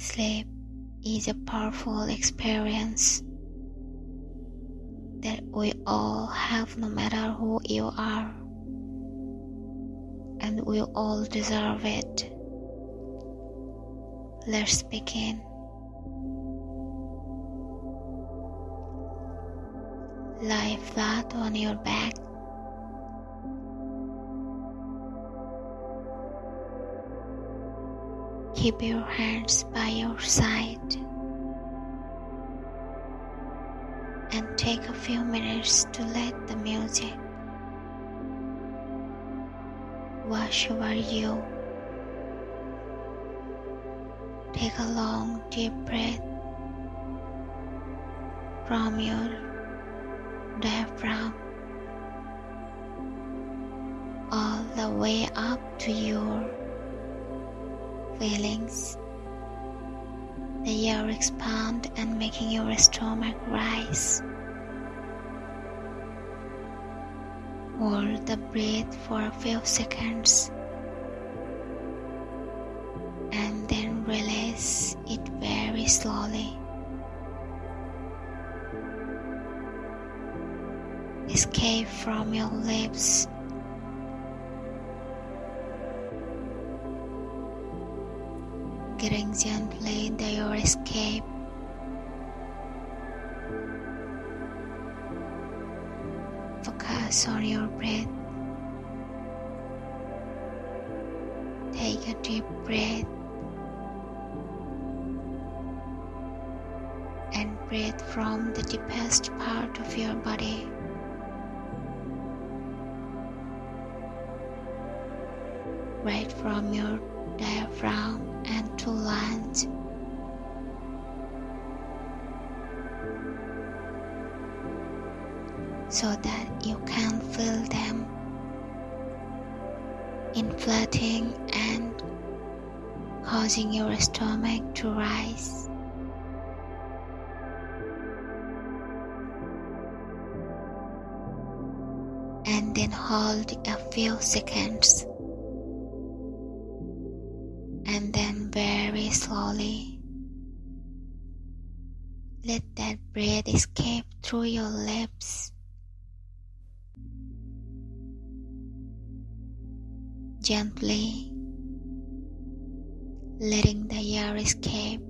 Sleep is a powerful experience that we all have no matter who you are, and we all deserve it. Let's begin. Lie flat on your back. Keep your hands by your side and take a few minutes to let the music wash over you. Take a long deep breath from your diaphragm all the way up to your feelings. The air expand and making your stomach rise. Hold the breath for a few seconds and then release it very slowly. escape from your lips. Gently into your escape. Focus on your breath. Take a deep breath and breathe from the deepest part of your body. Right from your diaphragm and to land. So that you can feel them inflating and causing your stomach to rise. And then hold a few seconds slowly let that breath escape through your lips. Gently letting the air escape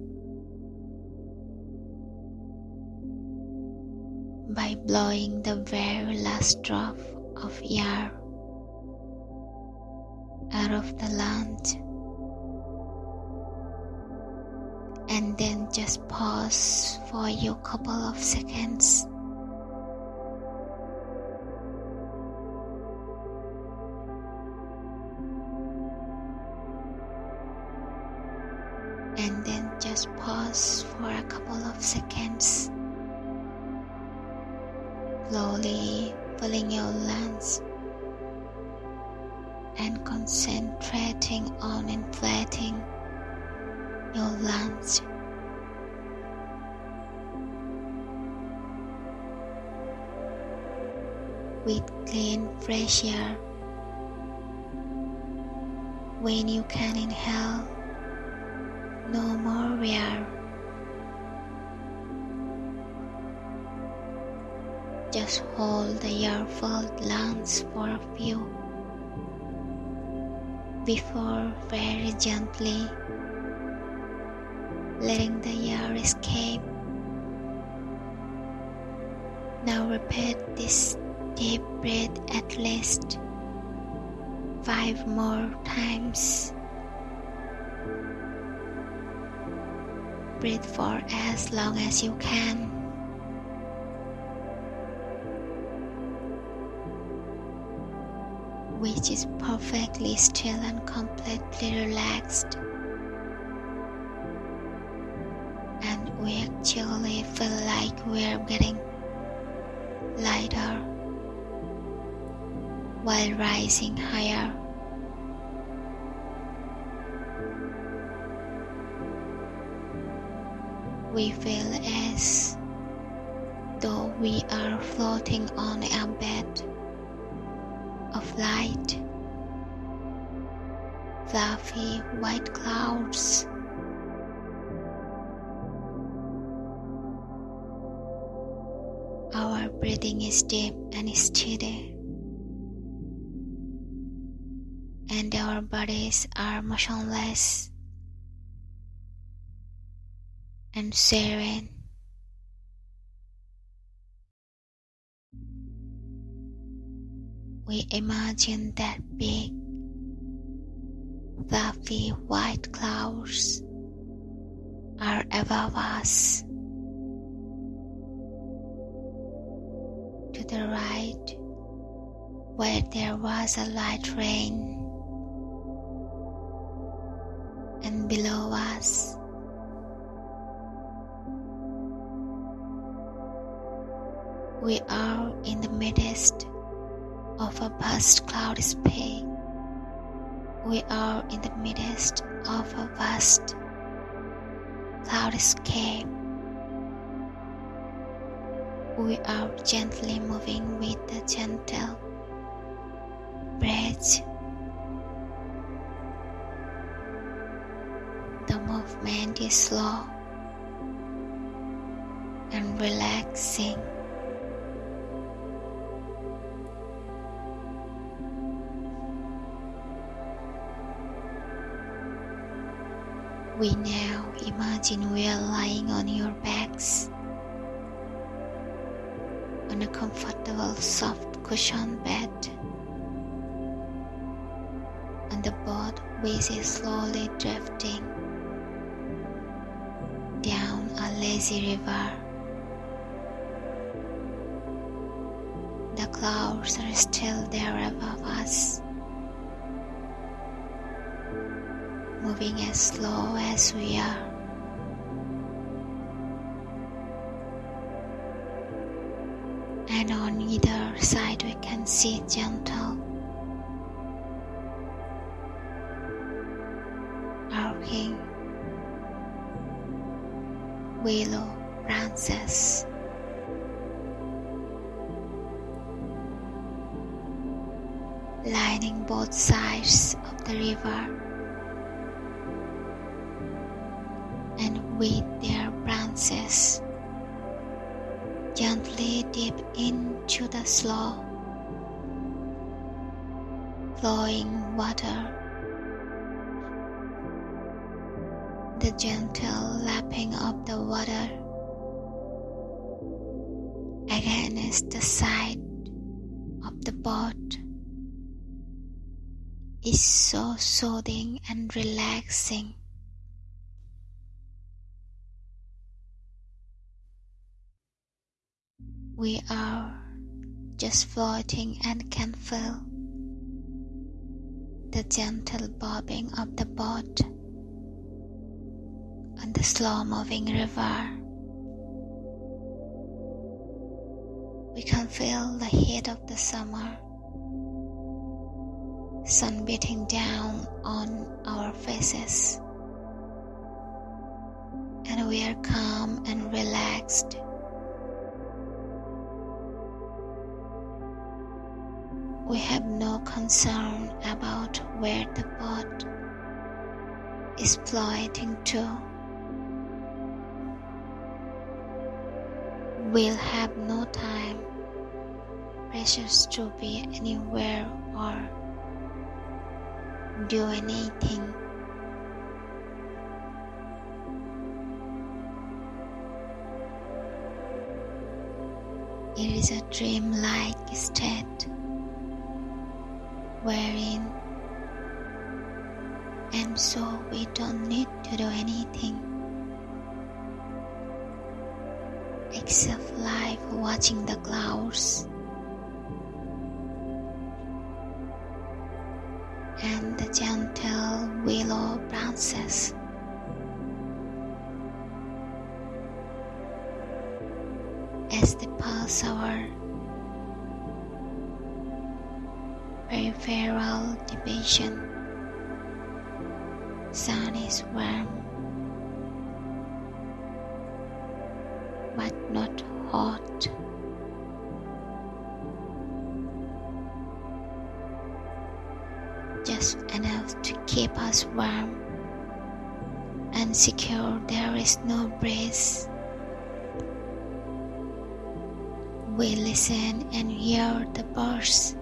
by blowing the very last drop of air out of the lungs. Just pause for a couple of seconds. And then just pause for a couple of seconds. Slowly filling your lungs and concentrating on inflating your lungs. With clean, fresh air. When you can inhale, no more air. Just hold the air-filled lungs for a few before very gently letting the air escape. Now repeat this deep breath at least five more times. Breathe for as long as you can. Which is perfectly still and completely relaxed. And we actually feel like we're getting lighter while rising higher. We feel as though we are floating on a bed of light. Fluffy white clouds Our breathing is deep and steady. And our bodies are motionless and serene. We imagine that big, fluffy white clouds are above us. To the right, where there was a light rain, and below us, we are in the midst of a vast cloud space. We are in the midst of a vast cloudscape. We are gently moving with a gentle breath. The movement is slow and relaxing. We now imagine we are lying on your backs on a comfortable soft cushion bed. And the boat is slowly drifting lazy river. The clouds are still there above us. moving as slow as we are. And on either side, we can see gentle, willow branches. lining both sides of the river. And with their branches gently dip into the slow flowing water. The gentle lapping of the water. Against the side of the boat. Is so soothing and relaxing. We are just floating and can feel the gentle bobbing of the boat on the slow moving river. We can feel the heat of the summer, sun beating down on our faces, and we are calm and relaxed. We have no concern about where the boat is floating to. We'll have no time, precious to be anywhere or do anything. It is a dreamlike state wherein and so we don't need to do anything except life watching the clouds and the gentle willow branches as they pass our peripheral division. Sun is warm, but not hot. Just enough to keep us warm and secure there is no breeze. We listen and hear the birds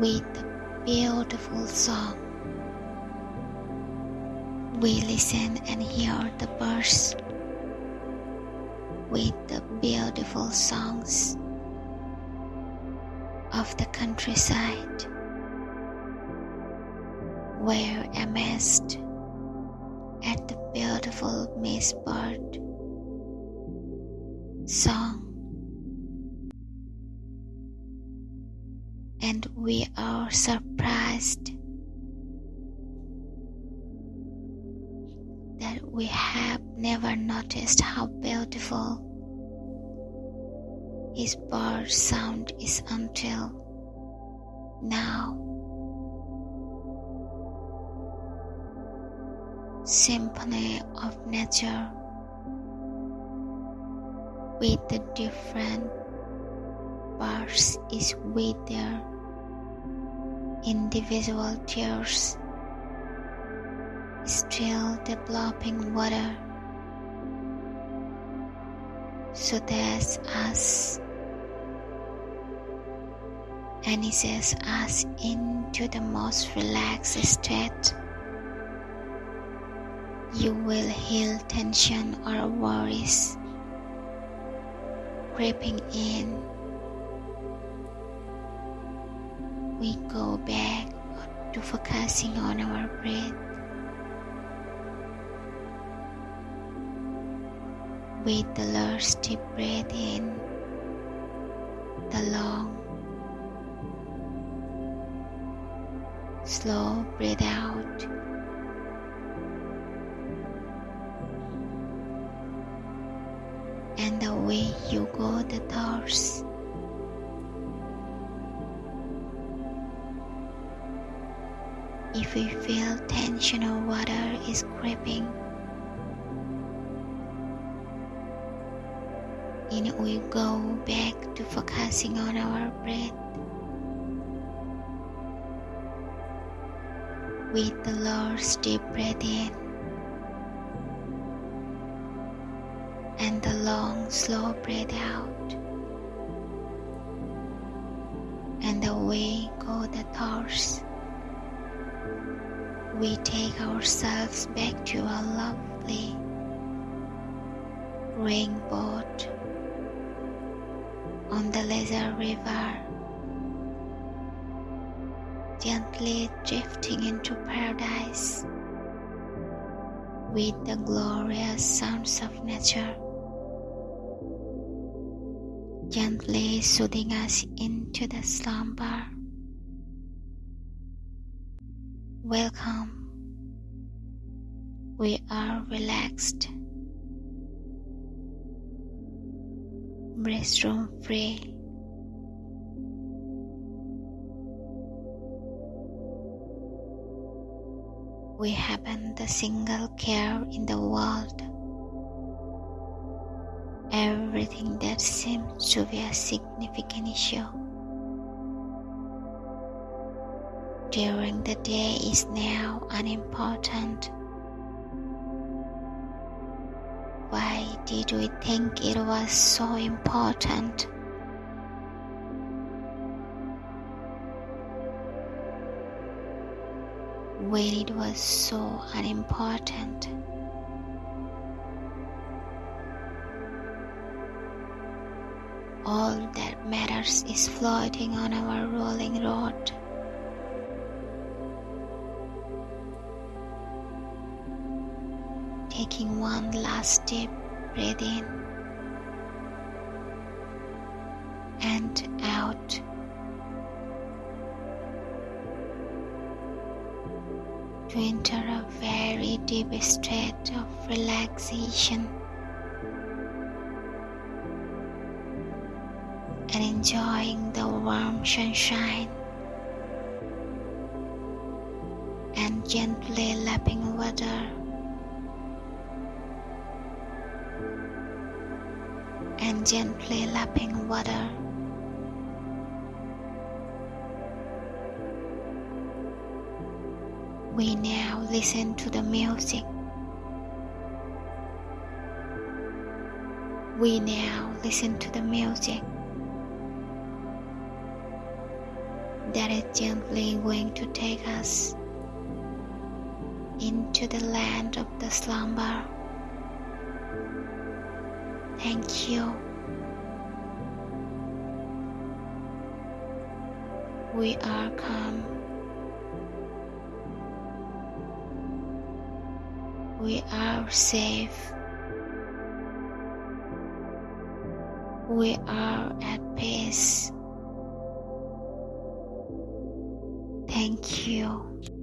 with a beautiful song. We listen and hear the birds with the beautiful songs of the countryside where amazed at the beautiful Miss Bird song. And we are surprised that we have never noticed how beautiful his bird sound is until now. Symphony of nature with the different parts is with their individual tears still developing water so that's us. And eases us into the most relaxed state. You will heal tension or worries creeping in. We go back to focusing on our breath. With the last deep breath in, the long, slow breath out. And away you go the thoughts. if we feel tension or water is creeping in we go back to focusing on our breath. With the Lord's deep breath in and the long slow breath out. And away go the thoughts. We take ourselves back to our lovely rainboat the Laser River, gently drifting into paradise with the glorious sounds of nature, gently soothing us into the slumber. Welcome. We are relaxed. Restroom free. We haven't a single care in the world. Everything that seems to be a significant issue during the day is now unimportant. Did we think it was so important? When it was so unimportant. All that matters is floating on our rolling road. taking one last deep breath in and out. To enter a very deep state of relaxation and enjoying the warm sunshine and gently lapping water and gently lapping water. We now listen to the music. We now listen to the music that is gently going to take us into the land of the slumber. Thank you. We are calm. We are safe. We are at peace. Thank you.